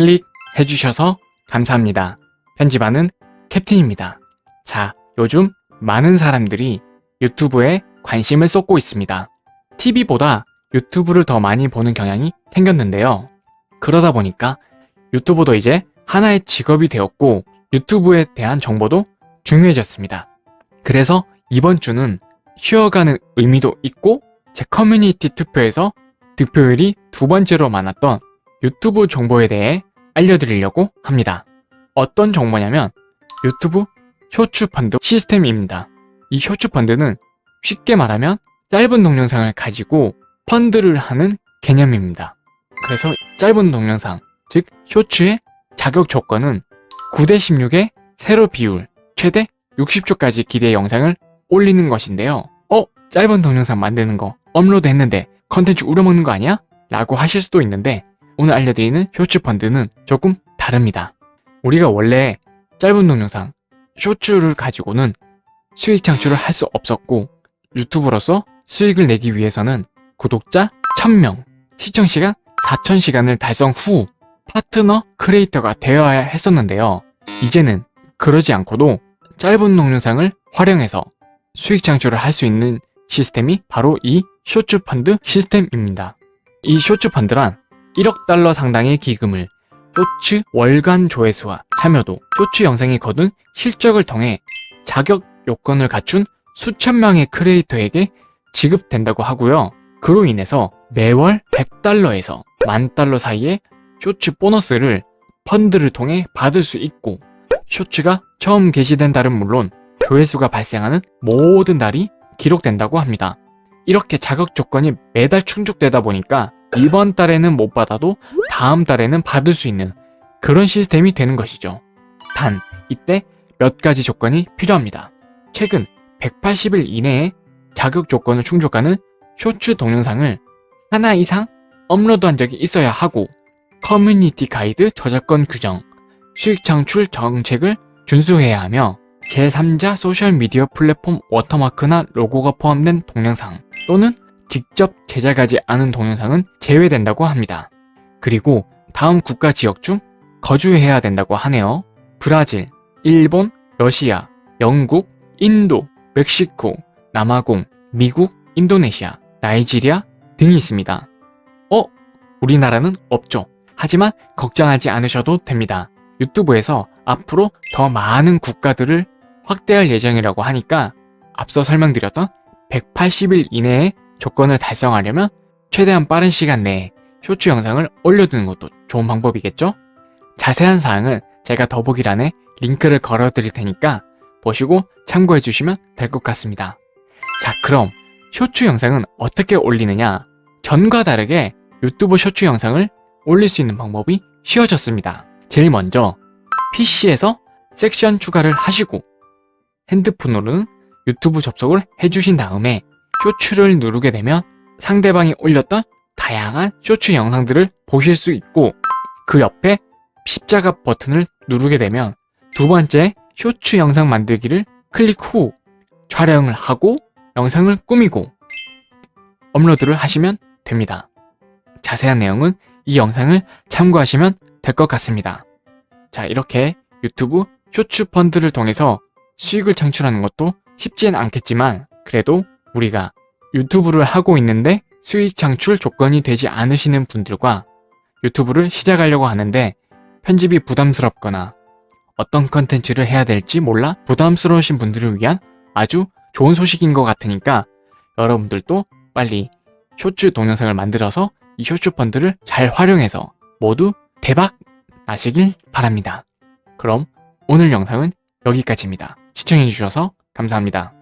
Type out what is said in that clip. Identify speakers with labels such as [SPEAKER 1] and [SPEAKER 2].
[SPEAKER 1] 클릭해 주셔서 감사합니다. 편집하는 캡틴입니다. 자, 요즘 많은 사람들이 유튜브에 관심을 쏟고 있습니다. TV보다 유튜브를 더 많이 보는 경향이 생겼는데요. 그러다 보니까 유튜브도 이제 하나의 직업이 되었고 유튜브에 대한 정보도 중요해졌습니다. 그래서 이번 주는 쉬어가는 의미도 있고 제 커뮤니티 투표에서 득표율이 두 번째로 많았던 유튜브 정보에 대해 알려드리려고 합니다. 어떤 정보냐면 유튜브 쇼츠 펀드 시스템입니다. 이 쇼츠 펀드는 쉽게 말하면 짧은 동영상을 가지고 펀드를 하는 개념입니다. 그래서 짧은 동영상, 즉 쇼츠의 자격 조건은 9대 16의 세로 비율, 최대 60초까지 기대 영상을 올리는 것인데요. 어? 짧은 동영상 만드는 거 업로드 했는데 컨텐츠 우려먹는 거 아니야? 라고 하실 수도 있는데 오늘 알려드리는 쇼츠 펀드는 조금 다릅니다. 우리가 원래 짧은 동영상, 쇼츠를 가지고는 수익 창출을 할 수 없었고 유튜브로서 수익을 내기 위해서는 구독자 1000명, 시청시간 4000시간을 달성 후 파트너 크리에이터가 되어야 했었는데요. 이제는 그러지 않고도 짧은 동영상을 활용해서 수익 창출을 할 수 있는 시스템이 바로 이 쇼츠 펀드 시스템입니다. 이 쇼츠 펀드란 1억 달러 상당의 기금을 쇼츠 월간 조회수와 참여도, 쇼츠 영상이 거둔 실적을 통해 자격 요건을 갖춘 수천 명의 크리에이터에게 지급된다고 하고요. 그로 인해서 매월 100달러에서 만 달러 사이의 쇼츠 보너스를 펀드를 통해 받을 수 있고 쇼츠가 처음 게시된 달은 물론 조회수가 발생하는 모든 달이 기록된다고 합니다. 이렇게 자격 조건이 매달 충족되다 보니까 이번 달에는 못 받아도 다음 달에는 받을 수 있는 그런 시스템이 되는 것이죠. 단, 이때 몇 가지 조건이 필요합니다. 최근 180일 이내에 자격 조건을 충족하는 쇼츠 동영상을 하나 이상 업로드한 적이 있어야 하고 커뮤니티 가이드 저작권 규정, 수익 창출 정책을 준수해야 하며 제3자 소셜미디어 플랫폼 워터마크나 로고가 포함된 동영상 또는 직접 제작하지 않은 동영상은 제외된다고 합니다. 그리고 다음 국가 지역 중 거주해야 된다고 하네요. 브라질, 일본, 러시아, 영국, 인도, 멕시코, 남아공, 미국, 인도네시아, 나이지리아 등이 있습니다. 어? 우리나라는 없죠. 하지만 걱정하지 않으셔도 됩니다. 유튜브에서 앞으로 더 많은 국가들을 확대할 예정이라고 하니까 앞서 설명드렸던 180일 이내에 조건을 달성하려면 최대한 빠른 시간 내에 쇼츠 영상을 올려두는 것도 좋은 방법이겠죠? 자세한 사항은 제가 더보기란에 링크를 걸어 드릴 테니까 보시고 참고해 주시면 될 것 같습니다. 자 그럼 쇼츠 영상은 어떻게 올리느냐 전과 다르게 유튜브 쇼츠 영상을 올릴 수 있는 방법이 쉬워졌습니다. 제일 먼저 PC에서 섹션 추가를 하시고 핸드폰으로는 유튜브 접속을 해주신 다음에 쇼츠를 누르게 되면 상대방이 올렸던 다양한 쇼츠 영상들을 보실 수 있고 그 옆에 십자가 버튼을 누르게 되면 두 번째 쇼츠 영상 만들기를 클릭 후 촬영을 하고 영상을 꾸미고 업로드를 하시면 됩니다. 자세한 내용은 이 영상을 참고하시면 될 것 같습니다. 자 이렇게 유튜브 쇼츠 펀드를 통해서 수익을 창출하는 것도 쉽지는 않겠지만 그래도 우리가 유튜브를 하고 있는데 수익 창출 조건이 되지 않으시는 분들과 유튜브를 시작하려고 하는데 편집이 부담스럽거나 어떤 컨텐츠를 해야 될지 몰라 부담스러우신 분들을 위한 아주 좋은 소식인 것 같으니까 여러분들도 빨리 쇼츠 동영상을 만들어서 이 쇼츠 펀드를 잘 활용해서 모두 대박 나시길 바랍니다. 그럼 오늘 영상은 여기까지입니다. 시청해주셔서 감사합니다.